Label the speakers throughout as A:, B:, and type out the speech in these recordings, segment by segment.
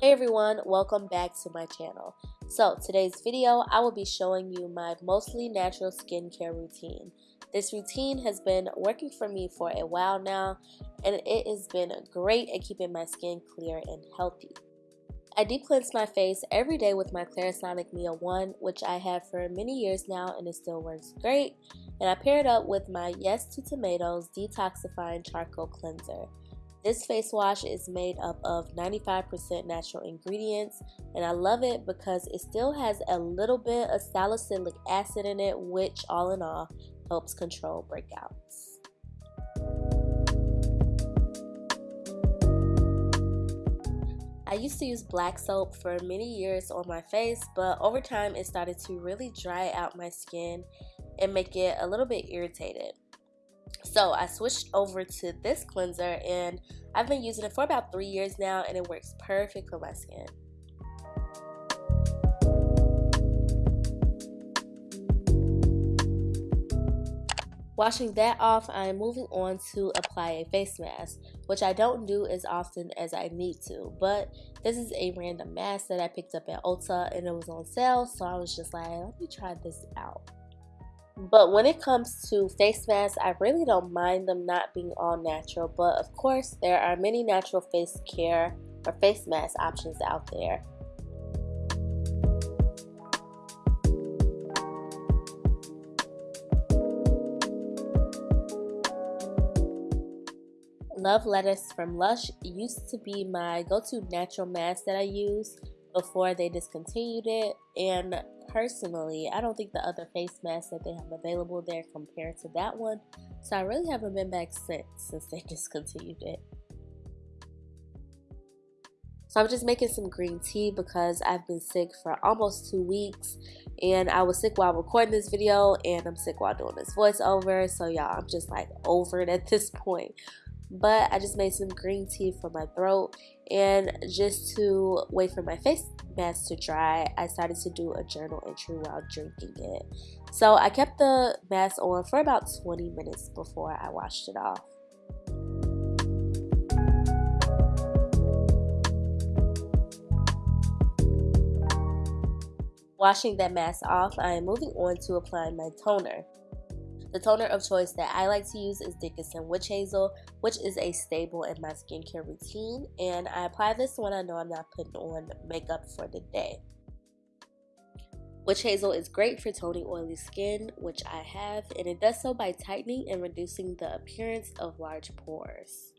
A: Hey everyone, welcome back to my channel. So today's video, I will be showing you my mostly natural skincare routine. This routine has been working for me for a while now and it has been great at keeping my skin clear and healthy. I deep cleanse my face every day with my Clarisonic Mia 1, which I have for many years now and it still works great. And I pair it up with my Yes to Tomatoes Detoxifying Charcoal Cleanser. This face wash is made up of 95% natural ingredients and I love it because it still has a little bit of salicylic acid in it which all in all helps control breakouts. I used to use black soap for many years on my face but over time it started to really dry out my skin and make it a little bit irritated. So I switched over to this cleanser and I've been using it for about three years now and it works perfect for my skin. Washing that off, I am moving on to apply a face mask, which I don't do as often as I need to, but this is a random mask that I picked up at Ulta and it was on sale, so I was just like, let me try this out. But when it comes to face masks, I really don't mind them not being all natural. But of course, there are many natural face care or face mask options out there. Love Lettuce from Lush used to be my go-to natural mask that I use before they discontinued it and personally, I don't think the other face masks that they have available there compare to that one. So I really haven't been back since, since they discontinued it. So I'm just making some green tea because I've been sick for almost two weeks and I was sick while recording this video and I'm sick while doing this voiceover. So y'all, I'm just like over it at this point but I just made some green tea for my throat and just to wait for my face mask to dry I started to do a journal entry while drinking it so I kept the mask on for about 20 minutes before I washed it off Washing that mask off, I am moving on to applying my toner. The toner of choice that I like to use is Dickinson Witch Hazel, which is a staple in my skincare routine. And I apply this when I know I'm not putting on makeup for the day. Witch Hazel is great for toning oily skin, which I have, and it does so by tightening and reducing the appearance of large pores.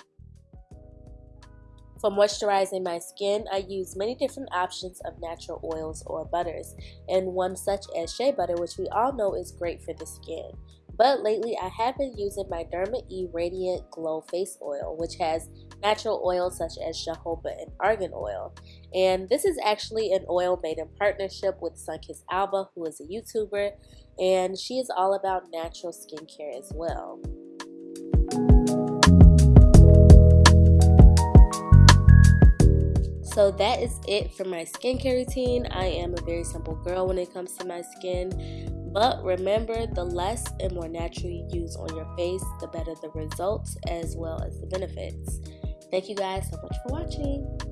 A: For moisturizing my skin, I use many different options of natural oils or butters, and one such as shea butter, which we all know is great for the skin. But lately, I have been using my Derma E Radiant Glow Face Oil, which has natural oils such as jojoba and argan oil. And this is actually an oil made in partnership with Sunkissed Alba, who is a YouTuber, and she is all about natural skincare as well. So that is it for my skincare routine. I am a very simple girl when it comes to my skin. But remember, the less and more natural you use on your face, the better the results as well as the benefits. Thank you guys so much for watching.